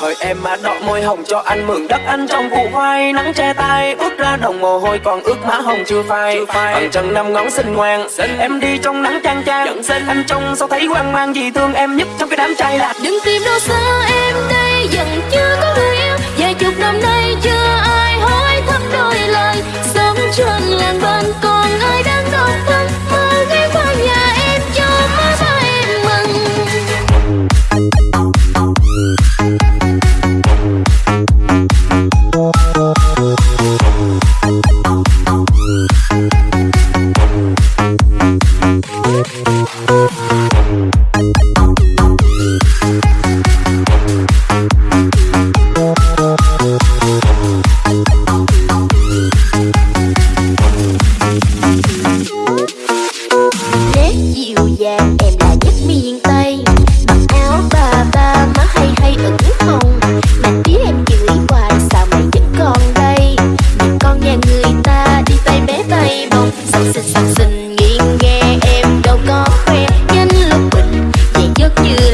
Hỡi em mà đỏ môi hồng cho anh mừng đất ăn trong vụ hoai Nắng che tay ướt ra đồng mồ hôi còn ướt má hồng chưa phai. Bằng chân năm ngón xinh ngoan. Xinh. Em đi trong nắng chang chang. Xinh. Anh trông sao thấy hoang mang gì thương em nhất trong cái đám trai lạc. Đừng tìm đâu xa em đây dần chưa có người yêu. Vài chục năm nay chưa ai hỏi thăm đôi lời. Sống chân làng bao you.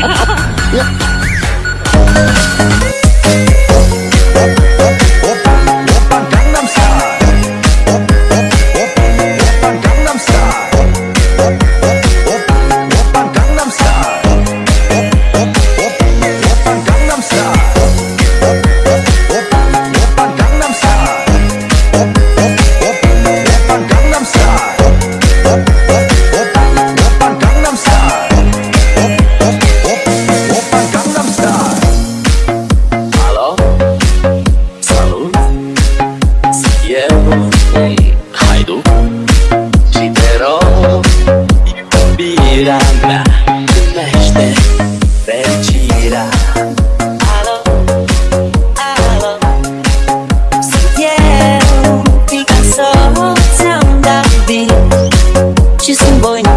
哈。She's a boy.